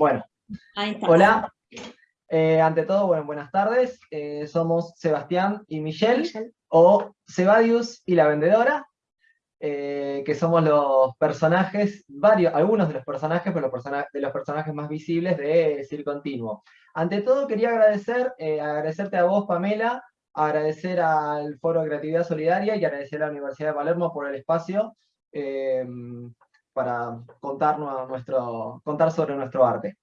Bueno, hola. Eh, ante todo, bueno, buenas tardes. Eh, somos Sebastián y Michelle, o Sebadius y la vendedora, eh, que somos los personajes, varios, algunos de los personajes, pero los de los personajes más visibles de Circo Continuo. Ante todo, quería agradecer, agradecerte a vos, Pamela, agradecer al Foro de Creatividad Solidaria y agradecer a la Universidad de Palermo por el espacio para contarnos nuestro, contar sobre nuestro arte.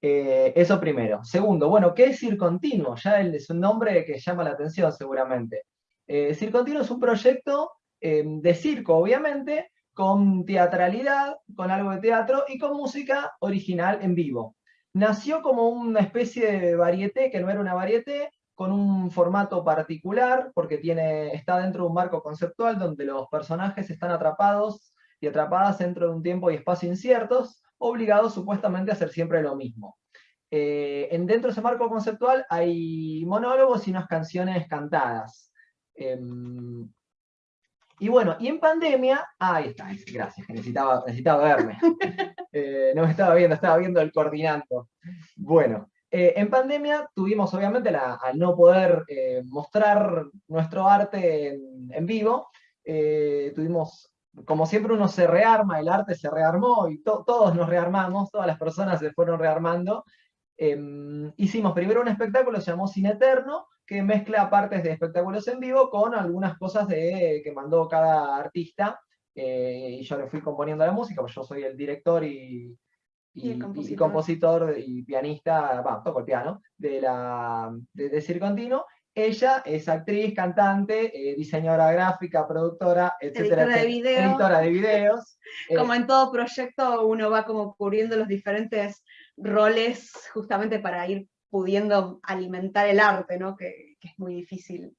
Eh, eso primero. Segundo, bueno, ¿qué es Circontinuo? Ya es un nombre que llama la atención seguramente. Eh, Circontinuo es un proyecto eh, de circo, obviamente, con teatralidad, con algo de teatro y con música original en vivo. Nació como una especie de varieté, que no era una varieté, con un formato particular, porque tiene, está dentro de un marco conceptual donde los personajes están atrapados y atrapadas dentro de un tiempo y espacio inciertos, obligados supuestamente a hacer siempre lo mismo. Eh, en, dentro de ese marco conceptual hay monólogos y unas canciones cantadas. Em, y bueno, y en pandemia, ahí está, gracias, necesitaba, necesitaba verme. Eh, no me estaba viendo, estaba viendo el coordinando. Bueno, eh, en pandemia tuvimos obviamente al no poder mostrar nuestro arte en, vivo, tuvimos como siempre uno se rearma, el arte se rearmó y todos nos rearmamos, todas las personas se fueron rearmando. Em, hicimos primero un espectáculo, se llamó Cine Eterno, que mezcla partes de espectáculos en vivo con algunas cosas de, que mandó cada artista, eh, y yo le fui componiendo la música, pues yo soy el director y, y, compositor. y, pianista, bueno, toco el piano, de, la, de, de Circontino, ella es actriz, cantante, eh, diseñadora gráfica, productora, etcétera, editora de, video. editora de videos. como en todo proyecto uno va como cubriendo los diferentes roles justamente para ir pudiendo alimentar el arte, ¿no? que, que es muy difícil.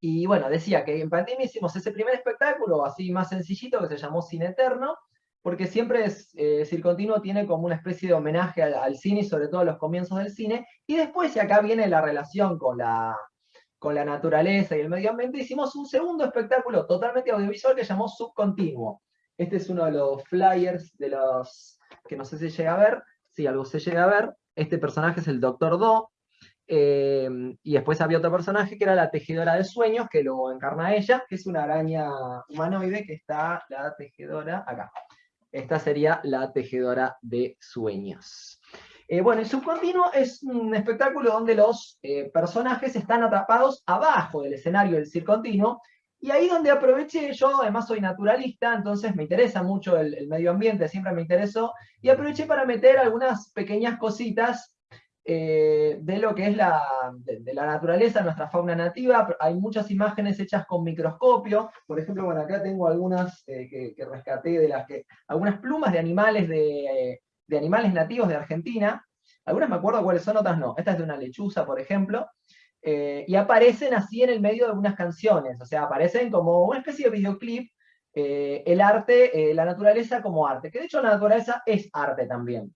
Y bueno, decía que en pandemia hicimos ese primer espectáculo así más sencillito que se llamó Cine Eterno, porque siempre es, eh, Circontinuo tiene como una especie de homenaje al, cine sobre todo a los comienzos del cine, y después, y acá viene la relación con la, con la naturaleza y el medio ambiente, hicimos un segundo espectáculo totalmente audiovisual que llamó Subcontinuo. Este es uno de los flyers de los que no sé si llega a ver, si algo se llega a ver, este personaje es el Doctor Do, eh, y después había otro personaje que era la tejedora de sueños, que lo encarna ella, que es una araña humanoide que está la tejedora acá. Esta sería la tejedora de sueños. Eh, bueno, el subcontinuo es un espectáculo donde los eh, personajes están atrapados abajo del escenario del circontinuo, y ahí donde aproveché, yo además soy naturalista, entonces me interesa mucho el medio ambiente, siempre me interesó, y aproveché para meter algunas pequeñas cositas eh, de lo que es la, de, la naturaleza, nuestra fauna nativa. Hay muchas imágenes hechas con microscopio. Por ejemplo, bueno, acá tengo algunas eh, que, rescaté de las que. algunas plumas de animales de, de, animales nativos de Argentina. Algunas me acuerdo cuáles son, otras no. Esta es de una lechuza, por ejemplo. Eh, y aparecen así en el medio de unas canciones. O sea, aparecen como una especie de videoclip. el arte, la naturaleza como arte. Que de hecho la naturaleza es arte también.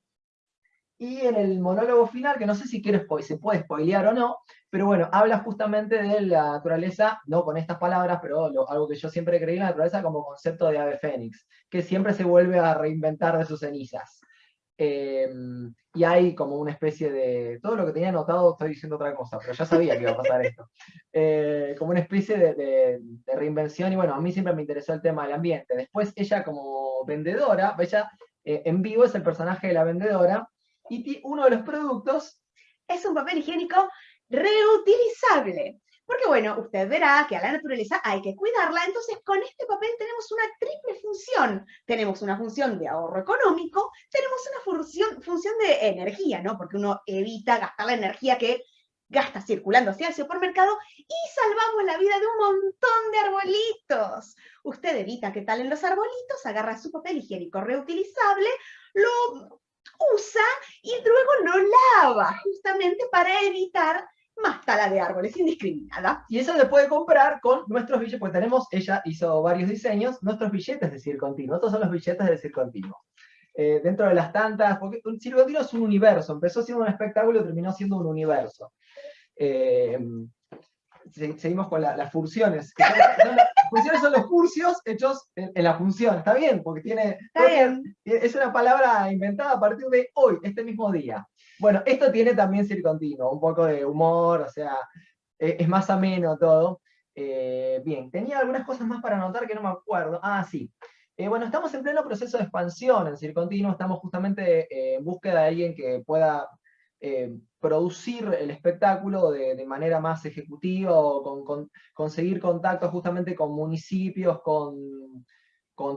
Y en el monólogo final, que no sé si quiero se puede spoilear o no, pero bueno, habla justamente de la naturaleza, no con estas palabras, pero algo que yo siempre creí en la naturaleza como concepto de ave fénix, que siempre se vuelve a reinventar de sus cenizas. Em, y hay como una especie de... Todo lo que tenía anotado estoy diciendo otra cosa, pero ya sabía que iba a pasar esto. Eh, como una especie de, reinvención, y bueno, a mí siempre me interesó el tema del ambiente. Después ella como vendedora, ella eh, en vivo es el personaje de la vendedora, uno de los productos es un papel higiénico reutilizable. Porque bueno, usted verá que a la naturaleza hay que cuidarla, entonces con este papel tenemos una triple función. Tenemos una función de ahorro económico, tenemos una función, función de energía, ¿no? Porque uno evita gastar la energía que gasta circulando hacia el supermercado y salvamos la vida de un montón de arbolitos. Usted evita que talen los arbolitos, agarra su papel higiénico reutilizable, lo usa y luego lo lava, justamente para evitar más tala de árboles indiscriminada. Y eso se puede comprar con nuestros billetes, pues tenemos, ella hizo varios diseños, nuestros billetes de Circontinuo. Estos son los billetes de Circontinuo. Eh, dentro de las tantas, porque un Circontinuo es un universo, empezó siendo un espectáculo y terminó siendo un universo. Eh, seguimos con las funciones. las funciones son los cursios hechos en, la función, está bien, porque tiene, es una palabra inventada a partir de hoy, este mismo día. Bueno, esto tiene también circontinuo, un poco de humor, o sea, e, es más ameno todo. Eh, bien, tenía algunas cosas más para anotar que no me acuerdo. Ah, sí. Eh, bueno, estamos en pleno proceso de expansión en Circontinuo, estamos justamente eh, en búsqueda de alguien que pueda producir el espectáculo de, manera más ejecutiva conseguir contactos justamente con municipios, con,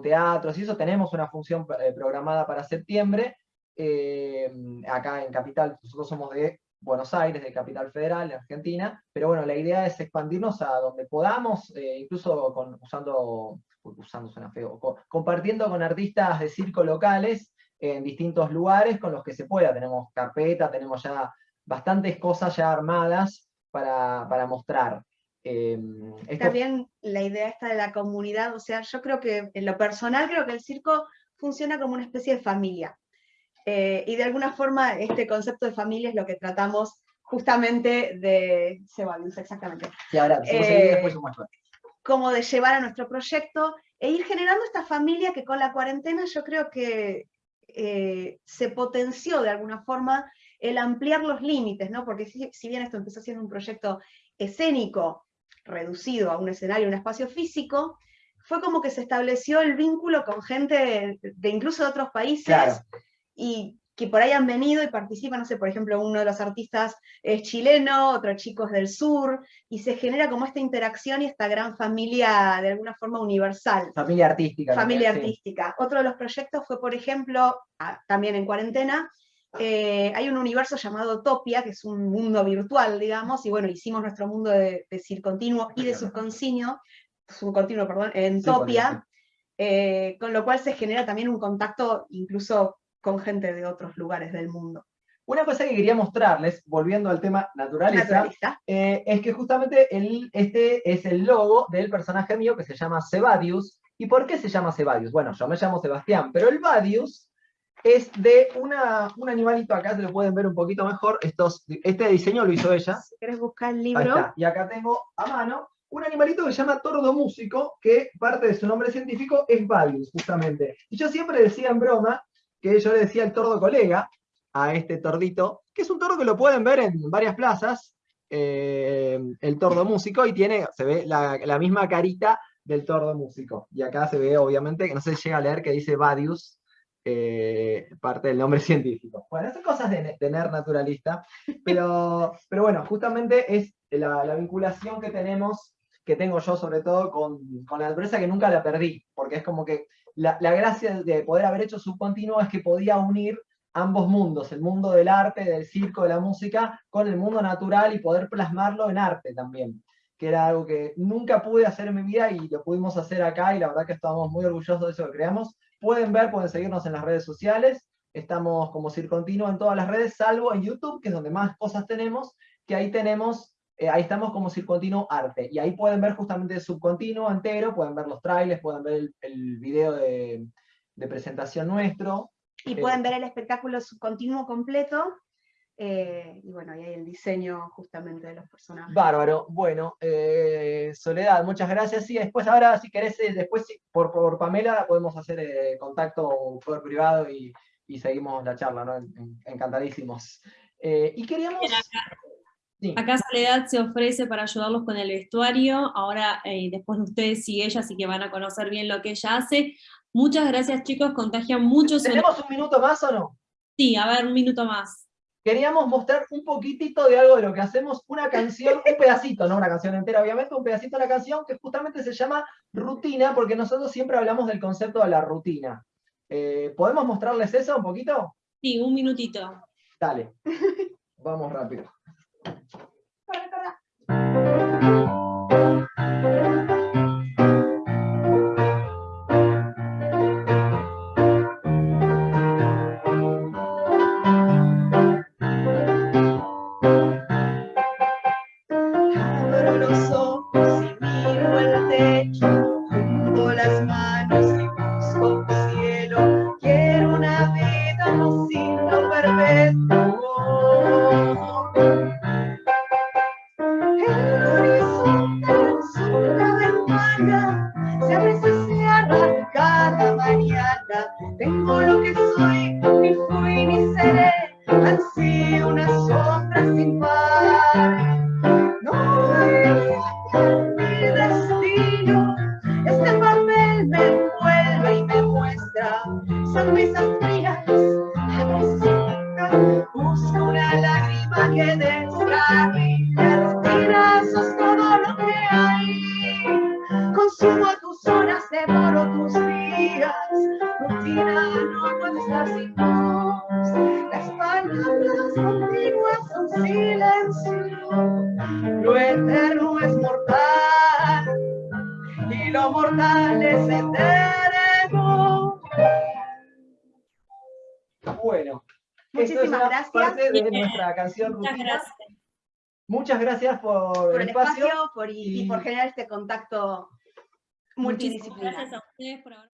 teatros, y eso tenemos una función programada para septiembre, acá en Capital, nosotros somos de Buenos Aires, de Capital Federal, de Argentina, pero bueno, la idea es expandirnos a donde podamos, eh, incluso usando, usando suena feo, compartiendo con artistas de circo locales en distintos lugares con los que se pueda. Tenemos carpeta, tenemos ya bastantes cosas ya armadas para, mostrar. Eh, También la idea esta de la comunidad, o sea, yo creo que en lo personal creo que el circo funciona como una especie de familia. Eh, y de alguna forma este concepto de familia es lo que tratamos justamente de... Ceballos, exactamente. Y ahora, eh, después como de llevar a nuestro proyecto e ir generando esta familia que con la cuarentena yo creo que eh, se potenció de alguna forma el ampliar los límites, ¿no? Porque si, si, bien esto empezó siendo un proyecto escénico, reducido a un escenario, un espacio físico, fue como que se estableció el vínculo con gente de, incluso de otros países, y que por ahí han venido y participan, no sé, por ejemplo, uno de los artistas es chileno, otro chico es del sur, y se genera como esta interacción y esta gran familia de alguna forma universal. Familia artística. Familia artística. Otro de los proyectos fue, por ejemplo, también en cuarentena, eh, hay un universo llamado Topia, que es un mundo virtual, digamos, y bueno, hicimos nuestro mundo de, de continuo y de subcontinuo, subcontinuo, perdón, en Topia, eh, con lo cual se genera también un contacto incluso con gente de otros lugares del mundo. Una cosa que quería mostrarles, volviendo al tema naturaleza, eh, es que justamente el, este es el logo del personaje mío que se llama Sebadius. ¿Y por qué se llama Sebadius? Bueno, yo me llamo Sebastián, pero el Badius es de una, un animalito, acá se lo pueden ver un poquito mejor, Estos, este diseño lo hizo ella. Si querés buscar el libro. Y acá tengo a mano un animalito que se llama tordo músico, que parte de su nombre científico es Badius, justamente. Y yo siempre decía en broma que yo le decía el tordo colega a este tordito, que es un tordo que lo pueden ver en varias plazas, eh, el tordo músico, y tiene, se ve la, misma carita del tordo músico. Y acá se ve, obviamente, que no se llega a leer que dice Badius, eh, parte del nombre científico. Bueno, son cosas de, tener naturalista, pero, pero bueno, justamente es la, vinculación que tenemos, que tengo yo sobre todo con, con la naturaleza que nunca la perdí, porque es como que la, gracia de poder haber hecho subcontinuo es que podía unir ambos mundos, el mundo del arte, del circo, de la música, con el mundo natural y poder plasmarlo en arte también, que era algo que nunca pude hacer en mi vida y lo pudimos hacer acá y la verdad que estamos muy orgullosos de eso que creamos. Pueden ver, pueden seguirnos en las redes sociales, estamos como Circontinuo en todas las redes, salvo en YouTube, que es donde más cosas tenemos, que ahí tenemos eh, ahí estamos como Circontinuo Arte, y ahí pueden ver justamente el subcontinuo entero, pueden ver los trailers, pueden ver el, video de, presentación nuestro. Y pueden ver el espectáculo subcontinuo completo, eh, y bueno, ahí hay el diseño justamente de los personajes. Bárbaro, bueno, eh, Soledad, muchas gracias. Sí, después ahora si querés, después por, por Pamela podemos hacer contacto por privado y, seguimos la charla, ¿no? Encantadísimos. y queríamos... Acá Soledad se ofrece para ayudarlos con el vestuario, ahora eh, después de ustedes y ella, así que van a conocer bien lo que ella hace. Muchas gracias chicos, contagian mucho. ¿Tenemos un minuto más o no? Sí, a ver, un minuto más. Queríamos mostrar un poquitito de algo de lo que hacemos, una canción, un pedacito, no una canción entera obviamente, un pedacito de la canción que justamente se llama Rutina, porque nosotros siempre hablamos del concepto de la rutina. Eh, ¿Podemos mostrarles eso un poquito? Sí, un minutito. Dale, vamos rápido. Tengo lo que soy, ni fui ni seré, sido una sombra sin par. No hay mi destino, este papel me envuelve y me muestra sonrisas frías, busco una lágrima que descarrile, y lo mortal es eterno. Bueno. Muchísimas gracias. Parte de nuestra canción Muchas rutina. gracias. Muchas gracias por, por el espacio. espacio por, y, por generar este contacto Muchísimas multidisciplinar. gracias a ustedes por haber